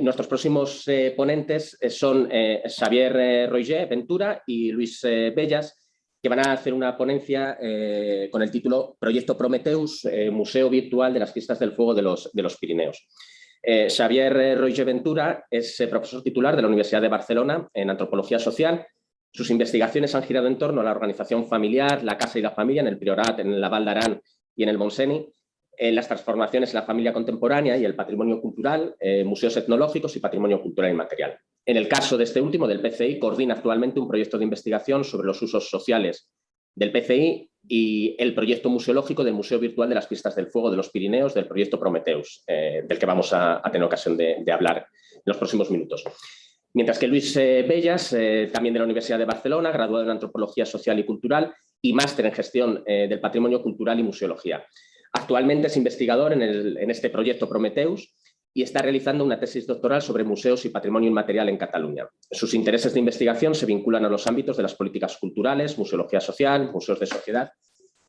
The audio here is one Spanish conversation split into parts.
nuestros próximos ponentes son Xavier Roger Ventura y Luis Bellas, que van a hacer una ponencia con el título Proyecto Prometeus, Museo Virtual de las Fiestas del Fuego de los, Pirineos. Xavier Roger Ventura es profesor titular de la Universidad de Barcelona en Antropología Social sus investigaciones han girado en torno a la organización familiar, la casa y la familia en el Priorat, en la Val d'Aran y en el Montseny, en las transformaciones en la familia contemporánea y el patrimonio cultural, eh, museos etnológicos y patrimonio cultural inmaterial. En el caso de este último, del PCI, coordina actualmente un proyecto de investigación sobre los usos sociales del PCI y el proyecto museológico del Museo Virtual de las Pistas del Fuego de los Pirineos del proyecto Prometeus, eh, del que vamos a, tener ocasión de, hablar en los próximos minutos. Mientras que Luis eh, Bellas, también de la Universidad de Barcelona, graduado en Antropología Social y Cultural y máster en Gestión del Patrimonio Cultural y Museología. Actualmente es investigador en, este proyecto Prometeus y está realizando una tesis doctoral sobre museos y patrimonio inmaterial en Cataluña. Sus intereses de investigación se vinculan a los ámbitos de las políticas culturales, museología social, museos de sociedad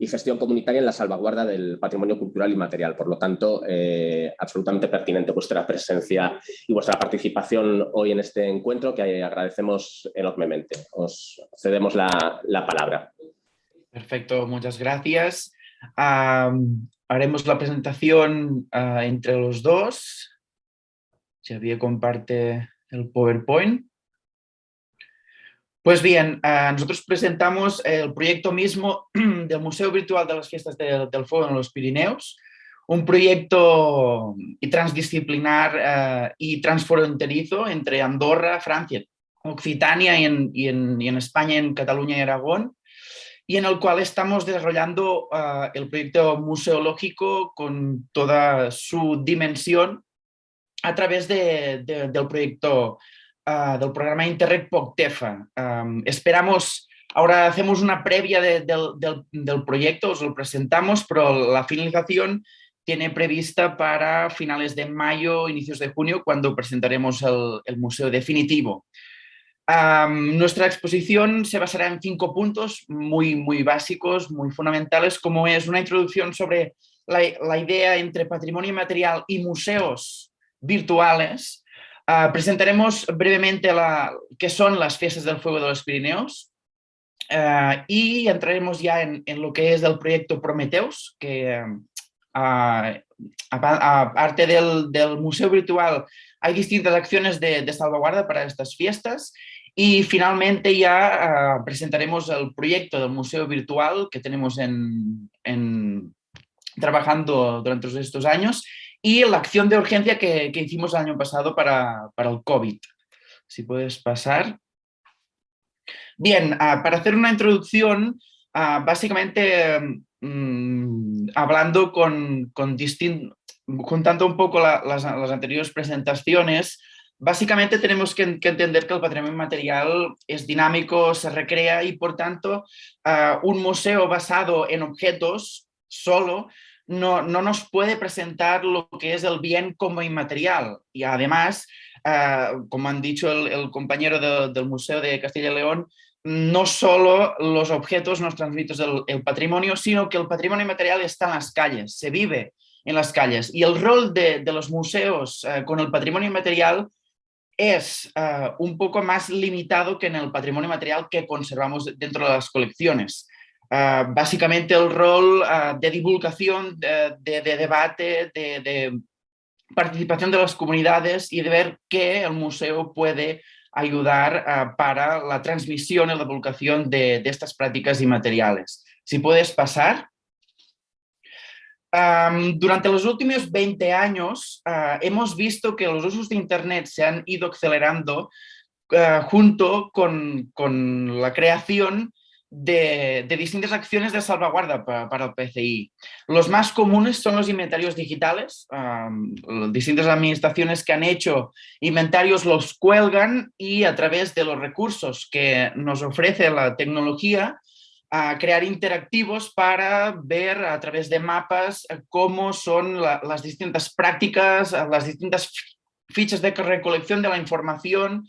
y gestión comunitaria en la salvaguarda del patrimonio cultural y material. Por lo tanto, eh, absolutamente pertinente vuestra presencia y vuestra participación hoy en este encuentro que agradecemos enormemente. Os cedemos la, palabra. Perfecto, muchas gracias. Haremos la presentación ah, entre los dos. Xavier comparte el PowerPoint. Pues bien, eh, nosotros presentamos el proyecto mismo del Museo Virtual de las Fiestas del Fuego en los Pirineos, un proyecto transdisciplinar eh, y transfronterizo entre Andorra, Francia, Occitania y en, España, en Cataluña y Aragón, y en el cual estamos desarrollando eh, el proyecto museológico con toda su dimensión a través del proyecto Ah, del programa Interreg POCTEFA. esperamos, ahora hacemos una previa del, proyecto, os lo presentamos, pero la finalización tiene prevista para finales de mayo, inicios de junio, cuando presentaremos el, museo definitivo. Nuestra exposición se basará en cinco puntos muy, muy básicos, muy fundamentales, como es una introducción sobre la, la idea entre patrimonio material y museos virtuales, Ah, presentaremos brevemente la, qué son las fiestas del fuego de los Pirineos ah, y entraremos ya en, lo que es el proyecto Prometeus, que ah, aparte del, del, museo virtual hay distintas acciones de, salvaguarda para estas fiestas y finalmente ya presentaremos el proyecto del museo virtual que tenemos en, trabajando durante estos años y la acción de urgencia que, hicimos el año pasado para, el COVID. Si puedes pasar. Bien, ah, para hacer una introducción, ah, básicamente mm, hablando con, con juntando un poco las, anteriores presentaciones, básicamente tenemos que, entender que el patrimonio material es dinámico, se recrea y por tanto ah, un museo basado en objetos solo no, nos puede presentar lo que es el bien como inmaterial. Y además, ah, como han dicho el, compañero del Museo de Castilla y León, no solo los objetos nos transmiten el, patrimonio, sino que el patrimonio inmaterial está en las calles, se vive en las calles. Y el rol de, los museos ah, con el patrimonio inmaterial es ah, un poco más limitado que en el patrimonio material que conservamos dentro de las colecciones. Ah, básicamente el rol ah, de divulgación, de, debate, de, participación de las comunidades y de ver qué el museo puede ayudar para la transmisión y la divulgación de, estas prácticas inmateriales. Si puedes pasar. Durante los últimos 20 años hemos visto que los usos de Internet se han ido acelerando junto con, con la creación de, distintas acciones de salvaguarda para, el PCI. Los más comunes son los inventarios digitales. distintas administraciones que han hecho inventarios los cuelgan y a través de los recursos que nos ofrece la tecnología, a crear interactivos para ver a través de mapas cómo son las distintas prácticas, las distintas fichas de recolección de la información,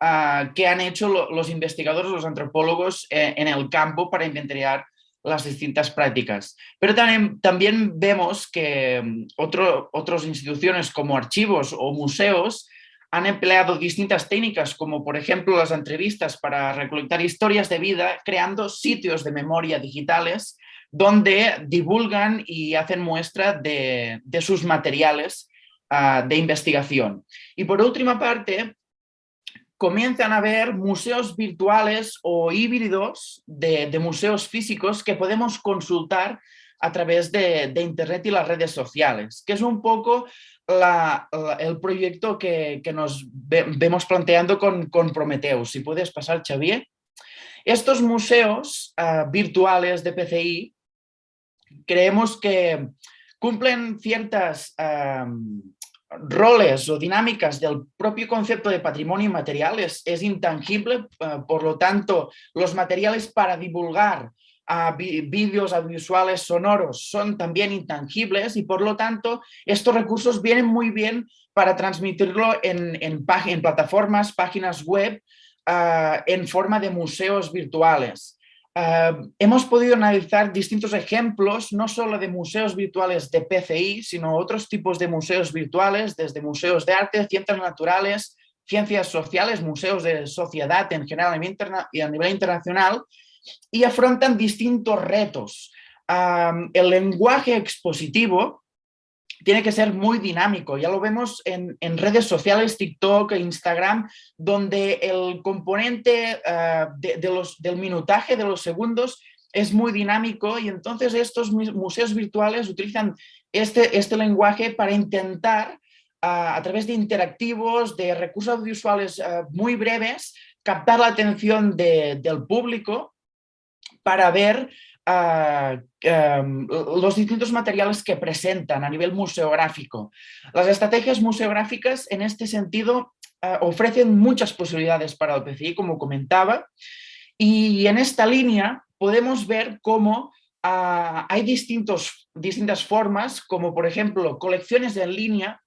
Ah, que han hecho los investigadores, los antropólogos eh, en el campo para inventariar las distintas prácticas. Pero también, también vemos que mm, otras instituciones como archivos o museos han empleado distintas técnicas, como por ejemplo las entrevistas para recolectar historias de vida, creando sitios de memoria digitales donde divulgan y hacen muestra de, sus materiales ah, de investigación. Y por última parte, comienzan a haber museos virtuales o híbridos de, museos físicos que podemos consultar a través de, Internet y las redes sociales, que es un poco el proyecto que, nos vemos planteando con, con, Prometheus. Si puedes pasar, Xavier. Estos museos ah, virtuales de PCI creemos que cumplen ciertas roles o dinámicas del propio concepto de patrimonio inmaterial, es, intangible, eh, por lo tanto los materiales para divulgar a vídeos audiovisuales sonoros son también intangibles y por lo tanto estos recursos vienen muy bien para transmitirlo en, plataformas, páginas web, ah, en forma de museos virtuales. Eh, hemos podido analizar distintos ejemplos, no solo de museos virtuales de PCI, sino otros tipos de museos virtuales, desde museos de arte, ciencias naturales, ciencias sociales, museos de sociedad en general y a nivel internacional, y afrontan distintos retos. El lenguaje expositivo tiene que ser muy dinámico. Ya lo vemos en, redes sociales, TikTok, e Instagram, donde el componente eh, de, los, del minutaje de los segundos es muy dinámico y entonces estos museos virtuales utilizan este, este lenguaje para intentar, a través de interactivos, de recursos audiovisuales eh, muy breves, captar la atención del público para ver Em, los distintos materiales que presentan a nivel museográfico. Las estrategias museográficas en este sentido eh, ofrecen muchas posibilidades para el PCI, como comentaba, y en esta línea podemos ver cómo ah, hay distintos, distintas formas, como por ejemplo colecciones en línea,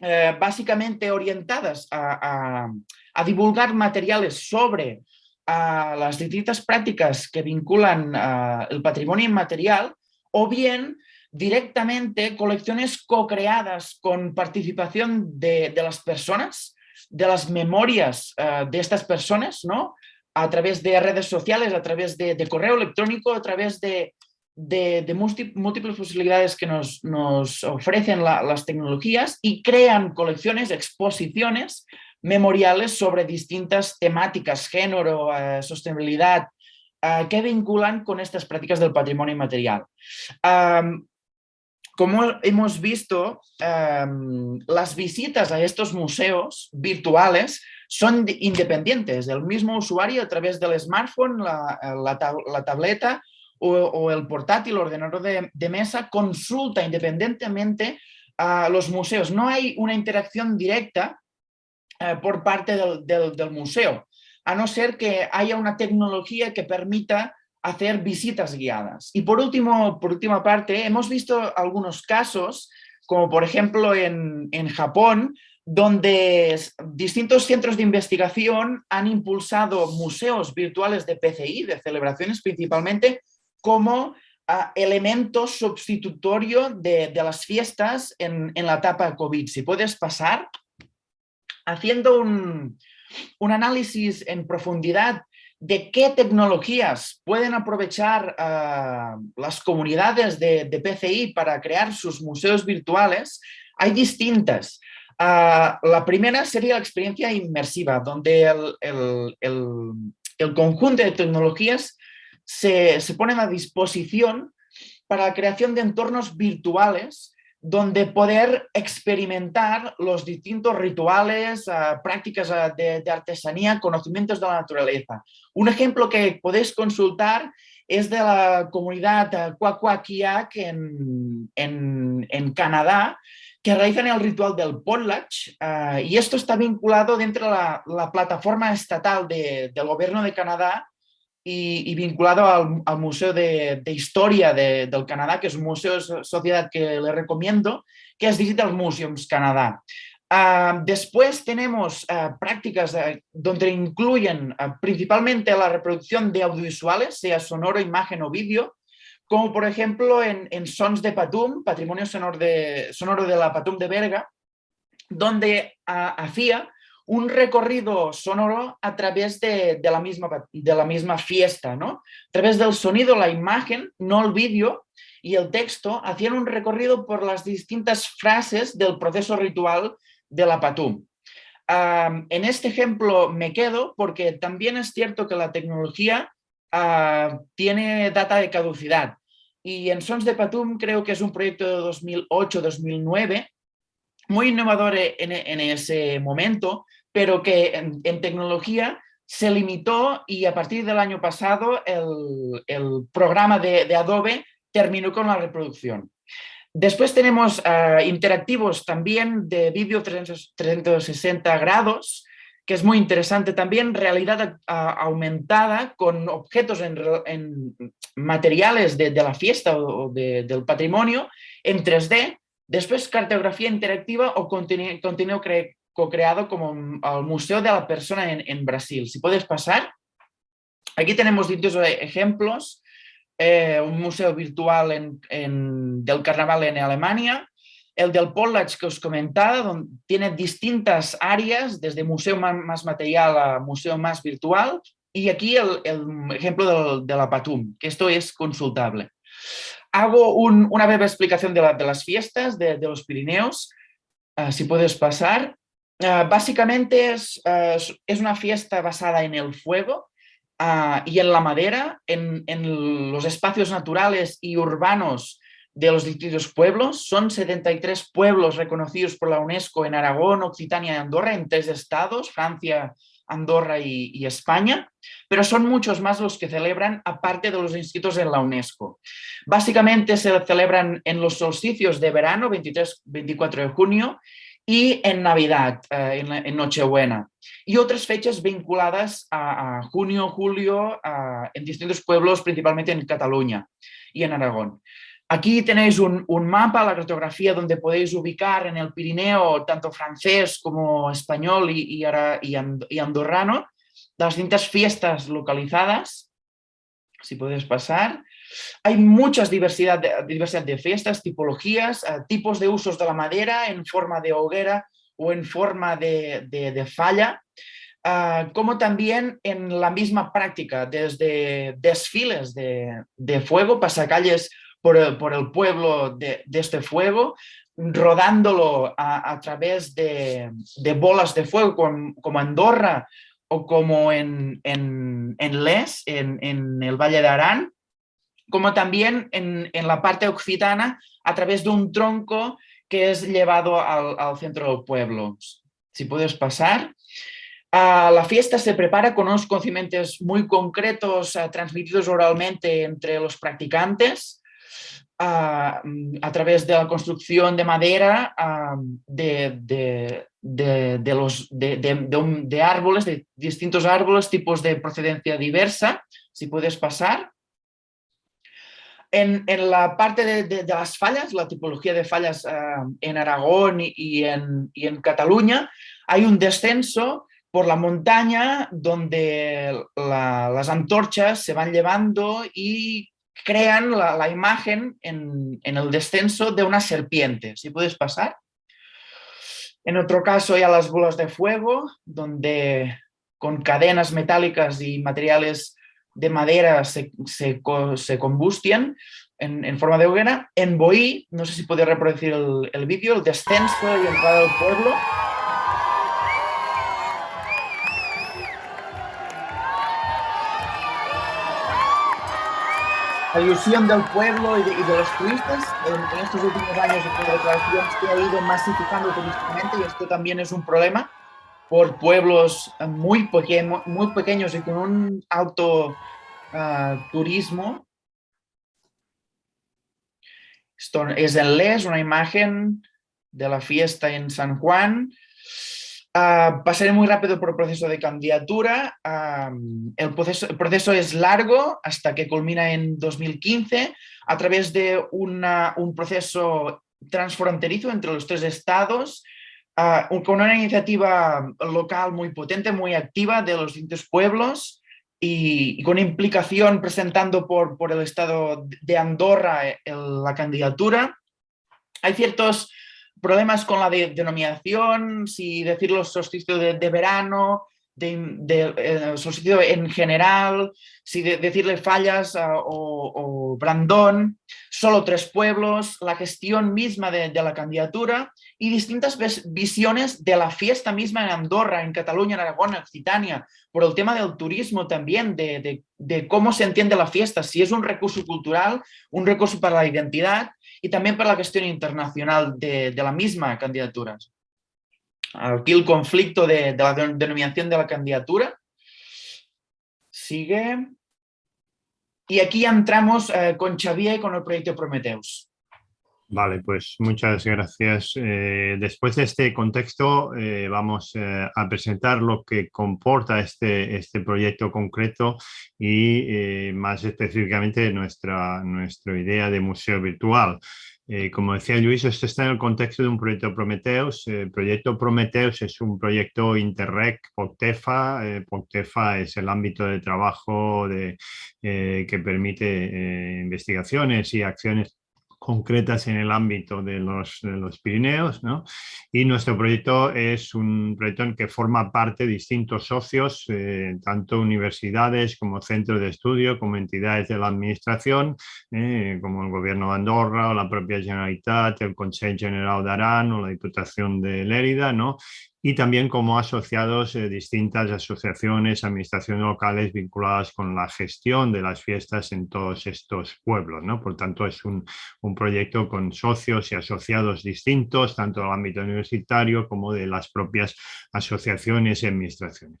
eh, básicamente orientadas a divulgar materiales sobre a las distintas prácticas que vinculan el patrimonio inmaterial o bien directamente colecciones co-creadas con participación de, las personas, de las memorias eh, de estas personas, ¿no? a través de redes sociales, a través de, correo electrónico, a través de, múltiples posibilidades que nos, ofrecen las tecnologías y crean colecciones, exposiciones memoriales sobre distintas temáticas, género, eh, sostenibilidad, eh, que vinculan con estas prácticas del patrimonio inmaterial. como hemos visto, las visitas a estos museos virtuales son independientes del mismo usuario a través del smartphone, la, tableta o, el portátil, ordenador de, de, mesa, consulta independientemente a los museos. No hay una interacción directa eh, por parte del, museo, a no ser que haya una tecnología que permita hacer visitas guiadas. Y por último, por última parte, hemos visto algunos casos, como por ejemplo en, Japón, donde distintos centros de investigación han impulsado museos virtuales de PCI, de celebraciones principalmente, como ah, elemento sustitutorio de, las fiestas en la etapa COVID. Si puedes pasar haciendo un, análisis en profundidad de qué tecnologías pueden aprovechar ah, las comunidades de, PCI para crear sus museos virtuales, hay distintas. Ah, la primera sería la experiencia inmersiva, donde el, conjunto de tecnologías se, se ponen a disposición para la creación de entornos virtuales donde poder experimentar los distintos rituales, ah, prácticas ah, de, artesanía, conocimientos de la naturaleza. Un ejemplo que podéis consultar es de la comunidad Kwakwak'iak en, en, Canadá, que realizan el ritual del potlatch y esto está vinculado dentro de la, plataforma estatal del gobierno de Canadá y, vinculado al, Museo de, Historia del Canadá, que es un museo de sociedad que le recomiendo, que es Digital Museums Canadá. Ah, después tenemos ah, prácticas eh, donde incluyen principalmente la reproducción de audiovisuales, sea sonoro, imagen o vídeo, como por ejemplo en, Sons de Patum, Patrimonio sonoro de, sonoro de la Patum de Berga, donde hacía un recorrido sonoro a través de, la, misma, de la misma fiesta, ¿no? A través del sonido, la imagen, no el vídeo, y el texto, hacían un recorrido por las distintas frases del proceso ritual de la Patum. en este ejemplo me quedo porque también es cierto que la tecnología ah, tiene data de caducidad. Y en Sons de Patum creo que es un proyecto de 2008-2009, muy innovador en, ese momento, pero que en, tecnología se limitó y a partir del año pasado el, programa de, Adobe terminó con la reproducción. Después tenemos ah, interactivos también de vídeo 360 grados, que es muy interesante también, realidad aumentada con objetos en, materiales de, la fiesta o del patrimonio en 3D, después cartografía interactiva o contenido, co-creado como el Museo de la Persona en, Brasil. Si puedes pasar, aquí tenemos distintos ejemplos, eh, un museo virtual del carnaval en Alemania, el del Pollach que os comentaba, donde tiene distintas áreas, desde museo más, material a museo más virtual, y aquí el, ejemplo de la Patum, que esto es consultable. Hago una breve explicación de, las fiestas de, los Pirineos, ah, si puedes pasar. Ah, básicamente ah, es, es, una fiesta basada en el fuego y en la madera, en, en los espacios naturales y urbanos de los distintos pueblos. Son 73 pueblos reconocidos por la UNESCO en Aragón, Occitania y Andorra, en tres estados, Francia, Andorra y, España, pero son muchos más los que celebran aparte de los inscritos en la UNESCO. Básicamente se celebran en los solsticios de verano, 23-24 de junio, y en Navidad, eh, en, Nochebuena. Y otras fechas vinculadas a, junio, julio, en distintos pueblos, principalmente en Cataluña y en Aragón. Aquí tenéis un, mapa, la cartografía, donde podéis ubicar en el Pirineo tanto francés como español y, y, andorrano las distintas fiestas localizadas. Si puedes pasar. Hay muchas diversidad de, diversidad de fiestas, tipologías, eh, tipos de usos de la madera en forma de hoguera o en forma de, falla, ah, como también en la misma práctica, desde desfiles de, de fuego, pasacalles por el, por el pueblo de, este fuego, rodándolo a, través de, bolas de fuego como Andorra o como en, en, Les, en, el Valle de Arán, como también en, la parte occitana a través de un tronco que es llevado al, centro del pueblo. Si puedes pasar. Ah, la fiesta se prepara con unos conocimientos muy concretos ah, transmitidos oralmente entre los practicantes a, través de la construcción de madera de, de, los, de, árboles, de distintos árboles, tipos de procedencia diversa, si puedes pasar. En, la parte de, las fallas, la tipología de fallas en Aragón y, en, y en Cataluña, hay un descenso por la montaña donde las antorchas se van llevando y crean la, imagen en, el descenso de una serpiente. Si puedes pasar. En otro caso ya las bolas de fuego, donde con cadenas metálicas y materiales de madera se, se, combustian en, forma de hoguera. En Boí, no sé si puede reproducir el, el vídeo, el descenso y entrada del pueblo. la ilusión del pueblo y de, los turistas. En, estos últimos años de declaración se ha ido masificando turísticamente y esto también es un problema por pueblos muy, muy pequeños y con un alto ah, turismo. Esto es en Les, una imagen de la fiesta en San Juan. Uh, pasaré muy rápido por el proceso de candidatura. el, proceso, el, proceso, es largo hasta que culmina en 2015 a través de una, un proceso transfronterizo entre los tres estados uh, con una iniciativa local muy potente, muy activa de los distintos pueblos y, con implicación presentando por, por, el estado de Andorra eh, la candidatura. Hay ciertos problemas con la denominación, si decirlo solsticio de verano, de, eh, solsticio en general, si decirle fallas ah, o, Brandón, solo tres pueblos, la gestión misma de, la candidatura y distintas visiones de la fiesta misma en Andorra, en Cataluña, en Aragón, en Occitania, por el tema del turismo también, de, cómo se entiende la fiesta, si es un recurso cultural, un recurso para la identidad y también para la gestión internacional de, la misma candidatura aquí el conflicto de, la denominación de la candidatura. Sigue. Y aquí entramos eh, con Xavier y con el proyecto Prometheus. Vale, pues muchas gracias. Eh, después de este contexto eh, vamos a presentar lo que comporta este, este proyecto concreto y más específicamente nuestra, nuestra idea de museo virtual. Eh, como decía Luis, esto está en el contexto de un proyecto Prometheus. El proyecto Prometheus es un proyecto Interreg POCTEFA. Eh, POCTEFA es el ámbito de trabajo eh, que permite investigaciones y acciones concretas en el ámbito de los, los Pirineos. ¿no? Y nuestro proyecto es un proyecto en que forma parte distintos socios, eh, tanto universidades como centros de estudio, como entidades de la administración, eh, como el Gobierno de Andorra o la propia Generalitat, el Consejo General de Arán o la Diputación de Lérida, ¿no? Y también como asociados eh, distintas asociaciones, administraciones locales vinculadas con la gestión de las fiestas en todos estos pueblos. ¿no? Por tanto, es un, un, proyecto con socios y asociados distintos, tanto del ámbito universitario como de las propias asociaciones y administraciones.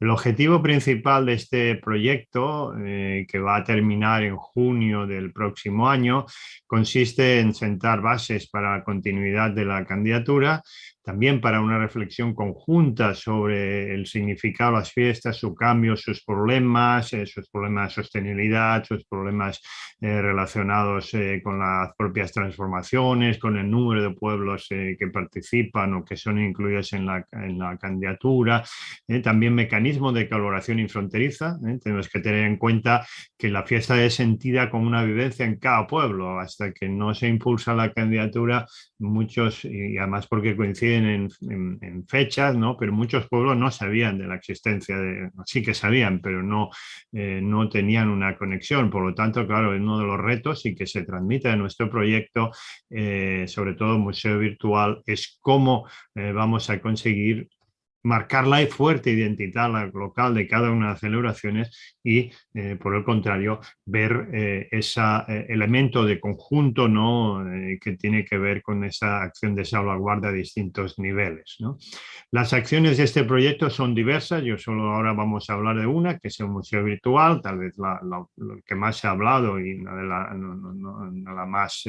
El objetivo principal de este proyecto, eh, que va a terminar en junio del próximo año, consiste en sentar bases para la continuidad de la candidatura, también para una reflexión conjunta sobre el significado de las fiestas, su cambio, sus problemas, eh, sus problemas de sostenibilidad, sus problemas eh, relacionados eh, con las propias transformaciones, con el número de pueblos que participan o que son incluidos en la, en la candidatura, también mecanismos de colaboración infronteriza. Tenemos que tener en cuenta que la fiesta es sentida como una vivencia en cada pueblo, hasta que no se impulsa la candidatura, muchos, y además porque coincide en, fechas, ¿no? pero muchos pueblos no sabían de la existencia, de, sí que sabían, pero no, eh, no tenían una conexión. Por lo tanto, claro, uno de los retos y que se transmite en nuestro proyecto, eh, sobre todo Museo Virtual, es cómo eh, vamos a conseguir marcar la fuerte identidad local de cada una de las celebraciones y, eh, por el contrario, ver eh, ese eh, elemento de conjunto ¿no? que tiene que ver con esa acción de salvaguarda a distintos niveles. ¿no? Las acciones de este proyecto son diversas, yo solo ahora vamos a hablar de una, que es el Museo Virtual, tal vez la, que más se ha hablado y la, la, la más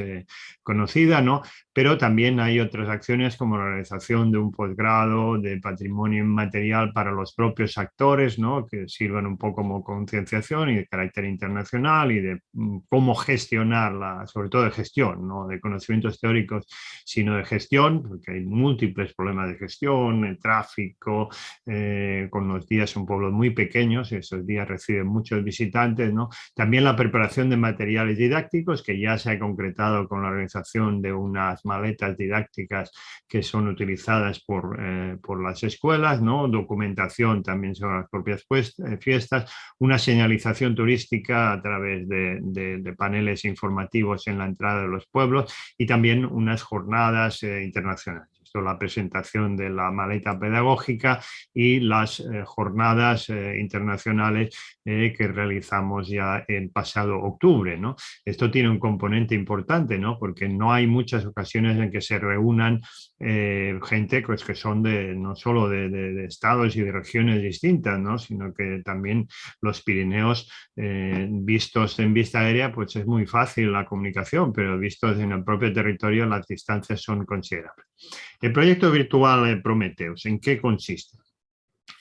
conocida, ¿no? pero también hay otras acciones como la realización de un posgrado de patrimonio inmaterial para los propios actores, que sirvan un poco como concienciación y de carácter internacional y de mm, cómo gestionarla, sobre todo de gestión, no de conocimientos teóricos, sino de gestión, porque hay múltiples problemas de gestión, el tráfico, eh, con los días son pueblos muy pequeños, esos días reciben muchos visitantes, ¿no? también la preparación de materiales didácticos, que ya se ha concretado con la organización de unas maletas didácticas que son utilizadas por, eh, por las escuelas, ¿no? documentación también sobre las propias eh, fiestas, una señalización turística a través de, de, paneles informativos en la entrada de los pueblos y también unas jornadas eh, internacionales la presentación de la maleta pedagógica y las eh, jornadas eh, internacionales eh, que realizamos ya en pasado octubre. ¿no? Esto tiene un componente importante ¿no? porque no hay muchas ocasiones en que se reúnan gente pues, que son de, no solo de, estados y de regiones distintas, ¿no? sino que también los Pirineos vistos en vista aérea pues es muy fácil la comunicación, pero vistos en el propio territorio las distancias son considerables. El proyecto virtual Prometheus, ¿en qué consiste?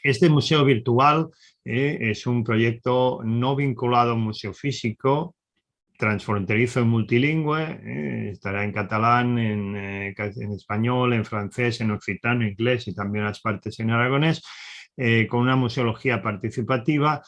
Este museo virtual eh, es un proyecto no vinculado a un museo físico, transfronterizo y multilingüe, eh, estará en catalán, eh, en, español, en francés, en occitano, inglés y también las partes en aragonés, con una museología participativa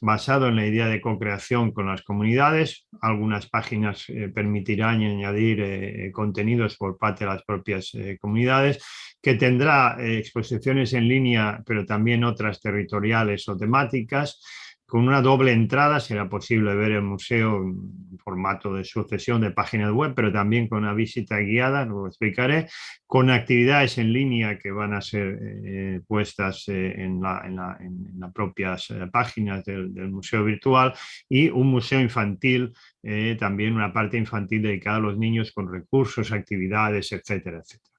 basado en la idea de co-creación con las comunidades. Algunas páginas permitirán añadir contenidos por parte de las propias comunidades que tendrá exposiciones en línea, pero también otras territoriales o temáticas, con una doble entrada será posible ver el museo en formato de sucesión de páginas web, pero también con una visita guiada, lo explicaré, con actividades en línea que van a ser eh, puestas eh, en, las propias eh, páginas del, museo virtual y un museo infantil, también una parte infantil dedicada a los niños con recursos, actividades, etcétera, etcétera.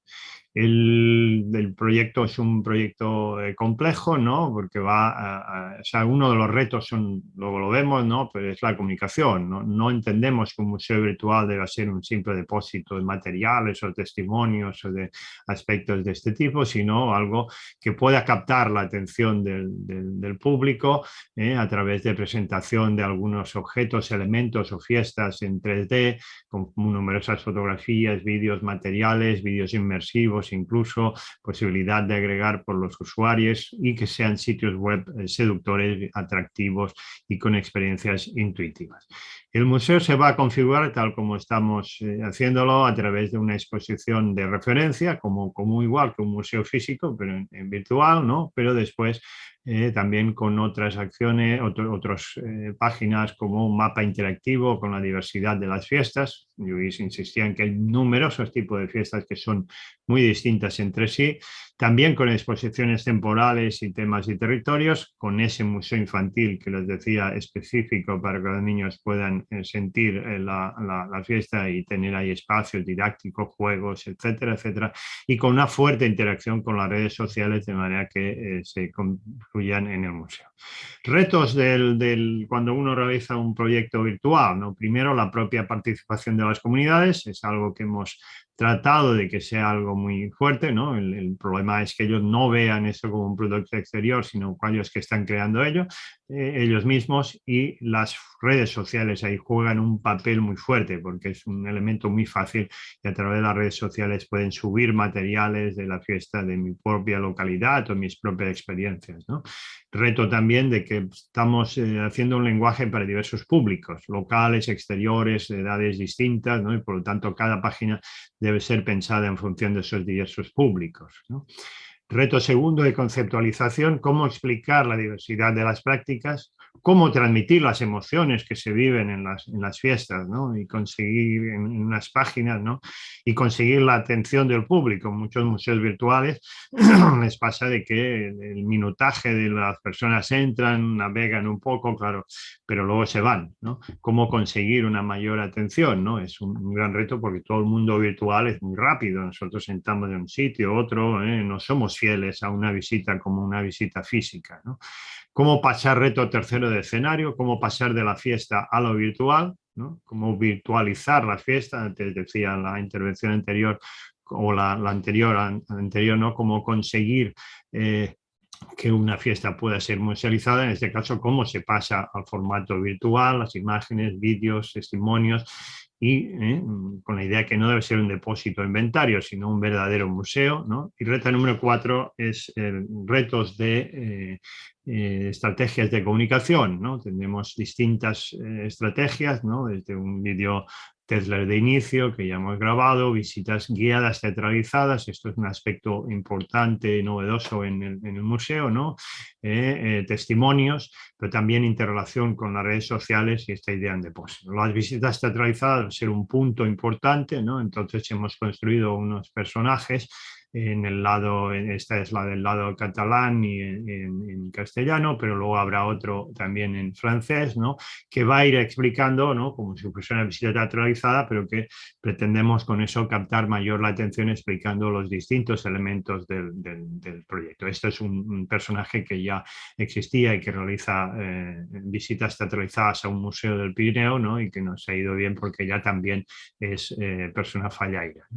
El, proyecto es un proyecto eh, complejo, ¿no? porque va a, o sea, uno de los retos, son, luego lo vemos, ¿no? Pero es la comunicación. ¿no? no entendemos que un museo virtual deba ser un simple depósito de materiales o testimonios o de aspectos de este tipo, sino algo que pueda captar la atención del, del, público ¿eh? a través de presentación de algunos objetos, elementos o fiestas en 3D, con numerosas fotografías, vídeos materiales, vídeos inmersivos, incluso posibilidad de agregar por los usuarios y que sean sitios web eh, seductores, atractivos y con experiencias intuitivas. El museo se va a configurar tal como estamos eh, haciéndolo a través de una exposición de referencia, como, como igual que un museo físico, pero en, virtual, ¿no? pero después eh, también con otras acciones, otras páginas como un mapa interactivo con la diversidad de las fiestas. Yo insistía en que hay numerosos tipos de fiestas que son muy distintas entre sí, también con exposiciones temporales y temas y territorios, con ese museo infantil que les decía específico para que los niños puedan eh, sentir eh, la, fiesta y tener ahí espacios didácticos, juegos, etcétera, etcétera, y con una fuerte interacción con las redes sociales de manera que eh, se concluyan en el museo. Retos del, del, cuando uno realiza un proyecto virtual, ¿no? primero la propia participación de las comunidades, es algo que hemos tratado de que sea algo muy fuerte, ¿no? El, problema es que ellos no vean eso como un producto exterior, sino aquellos que están creando ello, eh, ellos mismos y las redes sociales ahí juegan un papel muy fuerte porque es un elemento muy fácil y a través de las redes sociales pueden subir materiales de la fiesta de mi propia localidad o mis propias experiencias, ¿no? Reto también de que estamos eh, haciendo un lenguaje para diversos públicos, locales, exteriores, edades distintas, ¿no? y por lo tanto cada página debe ser pensada en función de esos diversos públicos. Reto segundo de conceptualización, cómo explicar la diversidad de las prácticas cómo transmitir las emociones que se viven en las, en las fiestas ¿no? y conseguir en, unas páginas ¿no? y conseguir la atención del público. Muchos museos virtuales les pasa de que el minutaje de las personas entran, navegan un poco, claro, pero luego se van. ¿no? Cómo conseguir una mayor atención, ¿no? es un, gran reto porque todo el mundo virtual es muy rápido. Nosotros sentamos en un sitio, otro, ¿eh? no somos fieles a una visita como una visita física. ¿no? Cómo pasar reto tercero de escenario, cómo pasar de la fiesta a lo virtual, ¿no? cómo virtualizar la fiesta, antes decía la intervención anterior o la, anterior, anterior, ¿no? cómo conseguir eh, que una fiesta pueda ser musealizada, en este caso cómo se pasa al formato virtual, las imágenes, vídeos, testimonios y ¿eh? con la idea que no debe ser un depósito de inventario, sino un verdadero museo. ¿no? Y reto número cuatro es retos de eh, eh, estrategias de comunicación. ¿no? Tenemos distintas estrategias, ¿no? desde un vídeo Tesla de inicio que ya hemos grabado, visitas guiadas teatralizadas, esto es un aspecto importante y novedoso en el, museo, ¿no? Eh, eh, testimonios, pero también interrelación con las redes sociales y esta idea en depósito. Las visitas teatralizadas va a ser un punto importante, ¿no? entonces hemos construido unos personajes en el lado, esta es la del lado catalán y en, castellano, pero luego habrá otro también en francés, ¿no? que va a ir explicando, ¿no? como si fuese una visita teatralizada, pero que pretendemos con eso captar mayor la atención explicando los distintos elementos del, del, proyecto. Este es un, personaje que ya existía y que realiza eh, visitas teatralizadas a un museo del Pirineo ¿no? y que nos ha ido bien porque ya también es eh, persona fallaira.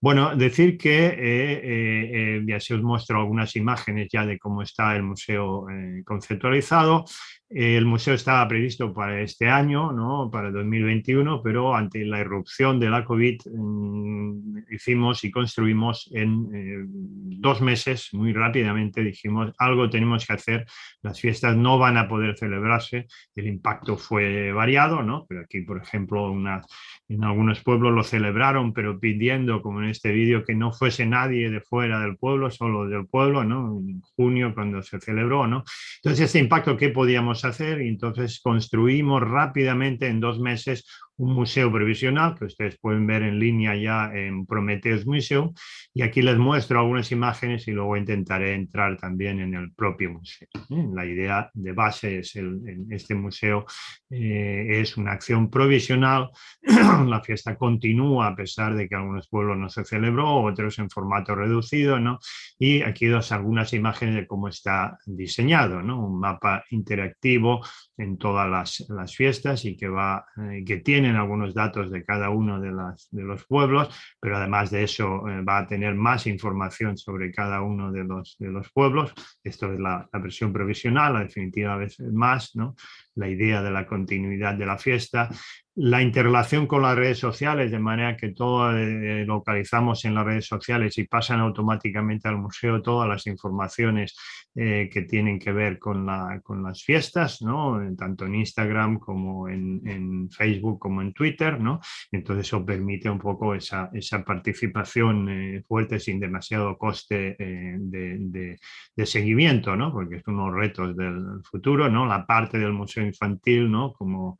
Bueno, decir que eh, eh, os muestro algunas imágenes ya de cómo está el museo eh, conceptualizado. El museo estaba previsto para este año, ¿no? para 2021, pero ante la irrupción de la COVID mm, hicimos y construimos en eh, dos meses, muy rápidamente dijimos algo tenemos que hacer, las fiestas no van a poder celebrarse, el impacto fue variado, ¿no? pero aquí por ejemplo una, en algunos pueblos lo celebraron, pero pidiendo, como en este vídeo, que no fuese nadie de fuera del pueblo, solo del pueblo, ¿no? en junio cuando se celebró. ¿no? Entonces, este impacto, ¿qué podíamos hacer? Y entonces construimos rápidamente en dos meses un museo provisional que ustedes pueden ver en línea ya en Prometheus Museum y aquí les muestro algunas imágenes y luego intentaré entrar también en el propio museo. ¿eh? La idea de base es el, este museo eh, es una acción provisional, la fiesta continúa a pesar de que algunos pueblos no se celebró, otros en formato reducido, ¿no? y aquí dos algunas imágenes de cómo está diseñado, ¿no? un mapa interactivo en todas las, las fiestas y que, va, eh, que tienen algunos datos de cada uno de, las, de los pueblos, pero además de eso eh, va a tener más información sobre cada uno de los, de los pueblos. Esto es la, la versión provisional, la definitiva vez más, ¿no? la idea de la continuidad de la fiesta, la interrelación con las redes sociales, de manera que todo eh, localizamos en las redes sociales y pasan automáticamente al museo todas las informaciones eh, que tienen que ver con, la, con las fiestas, ¿no? tanto en Instagram como en, en, Facebook como en Twitter. ¿no? Entonces eso permite un poco esa, esa participación eh, fuerte sin demasiado coste de, de, seguimiento, ¿no? porque es uno de los retos del futuro, ¿no? la parte del museo infantil ¿no? como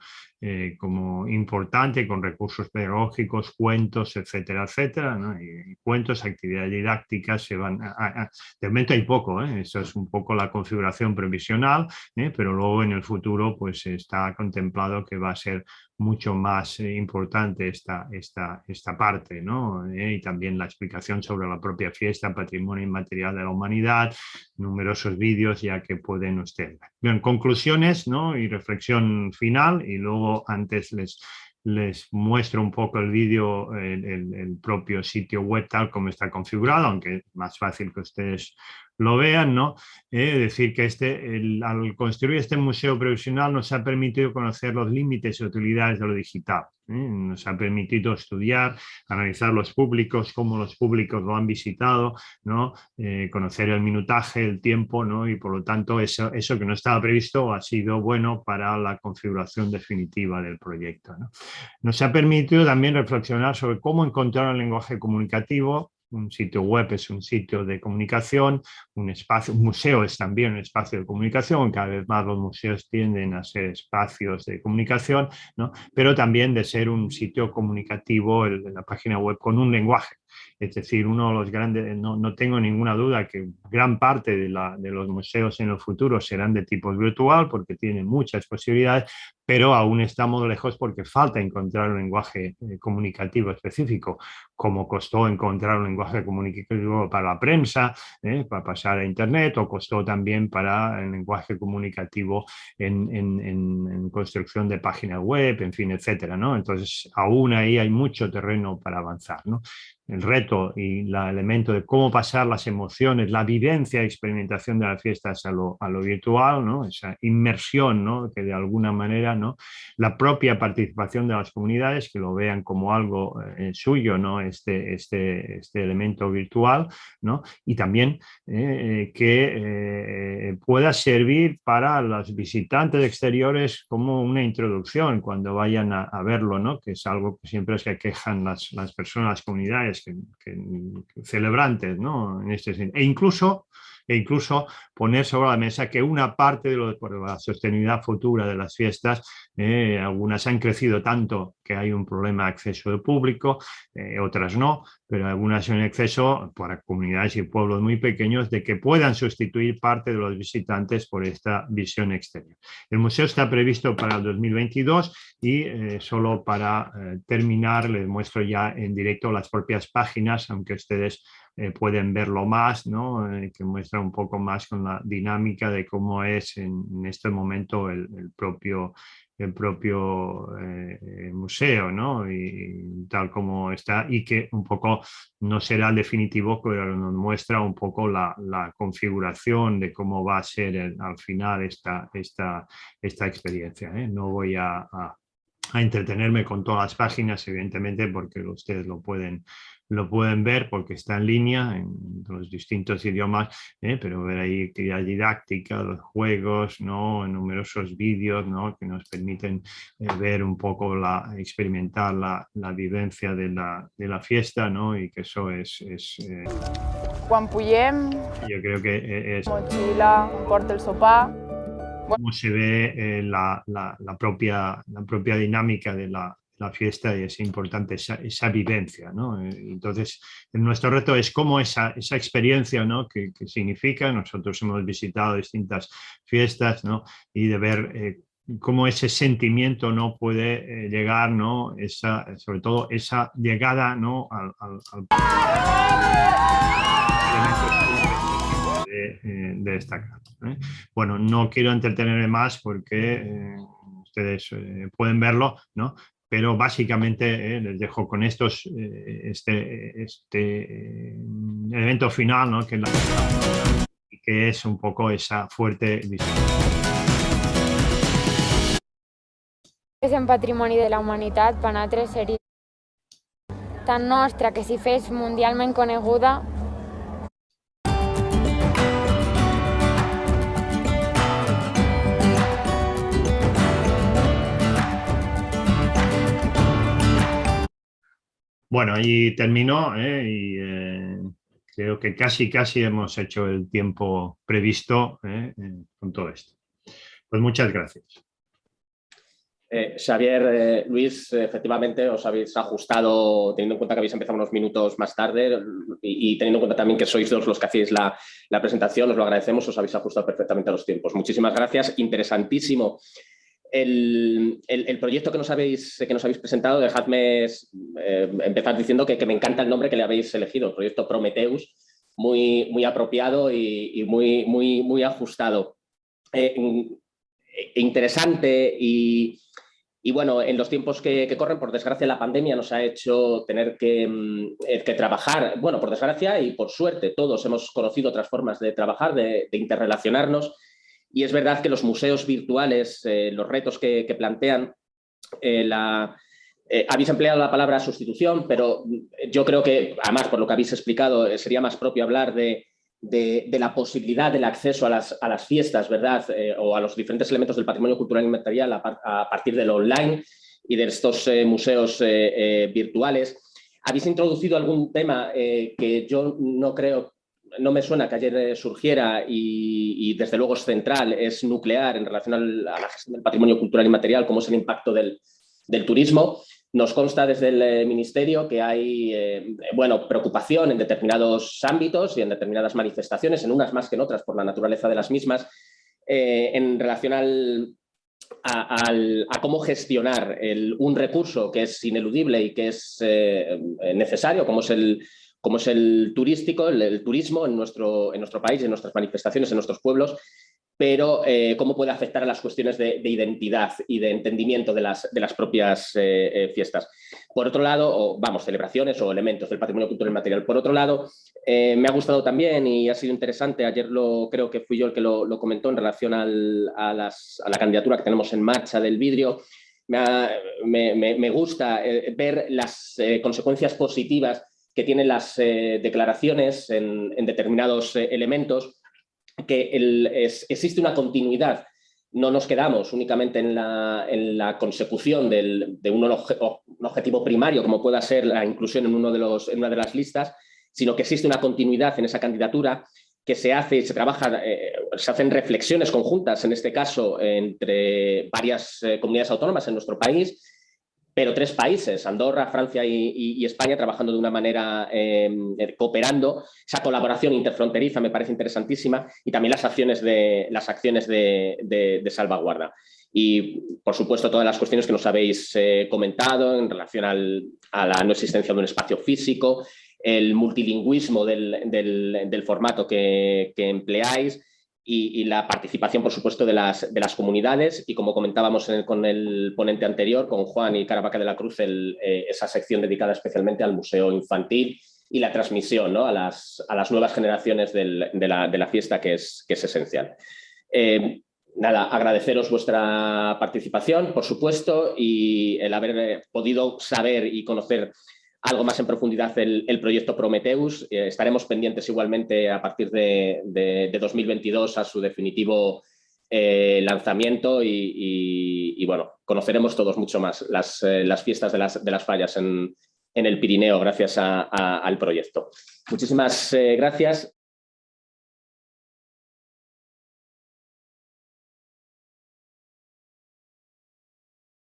como importante con recursos pedagógicos, cuentos, etcétera, etcétera. Y, cuentos, actividades didácticas, se van a, de momento hay poco, ¿eh? eso es un poco la configuración previsional, ¿eh? pero luego en el futuro pues está contemplado que va a ser mucho más eh, importante esta, esta, esta parte, ¿no? Eh, y también la explicación sobre la propia fiesta, patrimonio inmaterial de la humanidad, numerosos vídeos ya que pueden ustedes. Bien, conclusiones ¿no? y reflexión final y luego antes les, les muestro un poco el vídeo, el, el, propio sitio web tal como está configurado, aunque es más fácil que ustedes lo vean, ¿no? Es decir, que este, al construir este museo provisional nos ha permitido conocer los límites y utilidades de lo digital. ¿eh? Nos ha permitido estudiar, analizar los públicos, cómo los públicos lo han visitado, ¿no? Eh, conocer el minutaje, el tiempo, ¿no? y por lo tanto eso, eso que no estaba previsto ha sido bueno para la configuración definitiva del proyecto. ¿no? Nos ha permitido también reflexionar sobre cómo encontrar un lenguaje comunicativo un sitio web es un sitio de comunicación, un espacio, un museo es también un espacio de comunicación, cada vez más los museos tienden a ser espacios de comunicación, ¿no? pero también de ser un sitio comunicativo, en la página web con un lenguaje. Es decir, uno de los grandes, no, no tengo ninguna duda que gran parte de, la, de, los museos en el futuro serán de tipo virtual porque tienen muchas posibilidades, pero aún estamos lejos porque falta encontrar un lenguaje eh, comunicativo específico, como costó encontrar un lenguaje comunicativo para la prensa, eh, para pasar a internet, o costó también para el lenguaje comunicativo en, en, en construcción de páginas web, en fin, etcétera, ¿no? Entonces, aún ahí hay mucho terreno para avanzar, ¿no? El reto y el elemento de cómo pasar las emociones, la vivencia y experimentación de las fiestas a lo, a lo virtual, ¿no? esa inmersión ¿no? que de alguna manera ¿no? la propia participación de las comunidades que lo vean como algo eh, suyo, ¿no? este, este, este elemento virtual ¿no? y también eh, que eh, pueda servir para los visitantes exteriores como una introducción cuando vayan a, verlo, ¿no? que es algo que siempre se quejan las personas, las comunidades que, celebrantes, ¿no? En este E incluso, e incluso poner sobre la mesa que una parte de, la sostenibilidad futura de las fiestas, eh, algunas han crecido tanto que hay un problema de acceso de público, eh, otras no, pero algunas en exceso para comunidades y pueblos muy pequeños de que puedan sustituir parte de los visitantes por esta visión exterior. El museo está previsto para el 2022 y eh, solo para terminar les muestro ya en directo las propias páginas, aunque ustedes eh, pueden verlo más, ¿no? que muestra un poco más con la dinámica de cómo es en, este momento el, propio el propio eh, museo, tal como está, y que un poco no será el definitivo, pero nos muestra un poco la, configuración de cómo va a ser al final esta, esta, esta experiencia. ¿eh? No voy a, entretenerme con todas las páginas, evidentemente, porque ustedes lo pueden lo pueden ver porque está en línea en los distintos idiomas, ¿eh? pero ver ahí actividad didáctica, los juegos, ¿no? numerosos vídeos ¿no? que nos permiten eh, ver un poco, la, experimentar la, la vivencia de la, de la, fiesta ¿no? y que eso es... es eh, yo creo que es... Mochila, porta el sopá... Cómo se ve la, la, propia, la propia dinámica de la, la fiesta y es importante esa, esa vivencia. ¿no? Eh, entonces, nuestro reto es cómo esa, esa experiencia ¿no? que, significa. Nosotros hemos visitado distintas fiestas ¿no? y de ver eh, cómo ese sentimiento no puede eh, llegar, ¿no? esa, sobre todo esa llegada ¿no? al, al, de, de, destacar. Bueno, no quiero entretenerme más porque ustedes pueden verlo, ¿no? pero básicamente eh, les dejo con estos, eh, este, este eh, elemento final, ¿no? que, es un poco esa fuerte visión. És en patrimoni de la humanitat, per nosaltres seria tan nostra que si fes mundialment coneguda Bueno, ahí terminó ¿eh? y eh, creo que casi casi hemos hecho el tiempo previsto ¿eh? con todo esto. Pues muchas gracias. Xavier, Luis, efectivamente os habéis ajustado, teniendo en cuenta que habéis empezado unos minutos más tarde y, teniendo en cuenta también que sois dos los que hacéis la, la presentación, os lo agradecemos, os habéis ajustado perfectamente a los tiempos. Muchísimas gracias, interesantísimo el, proyecto que nos, habéis, presentado, dejadme eh, empezar diciendo que, me encanta el nombre que le habéis elegido, el proyecto Prometheus, muy, apropiado y, muy, muy, ajustado. Eh, interesante y, bueno, en los tiempos que, corren, por desgracia, la pandemia nos ha hecho tener que, mm, eh, que, trabajar, bueno, por desgracia y por suerte, todos hemos conocido otras formas de trabajar, de interrelacionarnos y es verdad que los museos virtuales, eh, los retos que, plantean, eh, eh, habéis empleado la palabra sustitución, pero yo creo que, además, por lo que habéis explicado, sería más propio hablar de, la posibilidad del acceso a las, a las fiestas, ¿verdad? o a los diferentes elementos del patrimonio cultural y material a, partir de lo online y de estos museos virtuales. Habéis introducido algún tema que yo no creo no me suena que ayer eh, surgiera y, desde luego es central, es nuclear en relación a la gestión del patrimonio cultural y material, como es el impacto del, turismo. Nos consta desde el eh, Ministerio que hay eh, bueno, preocupación en determinados ámbitos y en determinadas manifestaciones, en unas más que en otras por la naturaleza de las mismas, en relación a, cómo gestionar un recurso que es ineludible y que es necesario, como es el, como es el turístico, el, turismo en nuestro, en nuestro país, en nuestras manifestaciones, en nuestros pueblos, pero eh, cómo puede afectar a las cuestiones de, identidad y de entendimiento de las, de las propias eh, eh, fiestas. Por otro lado, vamos, celebraciones o elementos del patrimonio cultural material. Por otro lado, me ha gustado también y ha sido interesante, ayer lo, creo que fui yo el que lo, comentó en relación a, la candidatura que tenemos en marcha del vidrio, me gusta ver las consecuencias positivas que tienen las eh, declaraciones en, determinados eh, elementos, que existe una continuidad. No nos quedamos únicamente en la, consecución de un, objetivo primario, como pueda ser la inclusión en, uno de los, en una de las listas, sino que existe una continuidad en esa candidatura que se hace y se trabaja, eh, se hacen reflexiones conjuntas, en este caso, entre varias comunidades autónomas en nuestro país, pero tres países, Andorra, Francia y, España, trabajando de una manera, em, eh, cooperando. Esa colaboración interfronteriza me parece interesantísima y también las acciones de, las acciones de, salvaguarda. Y, por supuesto, todas las cuestiones que nos habéis eh, comentado en relación a la no existencia de un espacio físico, el multilingüismo del, formato que, empleáis, y, la participación, por supuesto, de las, de las comunidades y como comentábamos con el ponente anterior, con Juan y Caravaca de la Cruz, eh, esa sección dedicada especialmente al museo infantil y la transmisión a, las, a, las, nuevas generaciones de, la, de, la, fiesta que es, que es esencial. Eh, nada, agradeceros vuestra participación, por supuesto, y el haber eh, podido saber y conocer algo más en profundidad el, proyecto Prometheus. Eh, estaremos pendientes igualmente a partir de, 2022 a su definitivo eh, lanzamiento y, bueno, conoceremos todos mucho más las, fiestas de las, de las fallas en, el Pirineo gracias al proyecto. Muchísimas gracias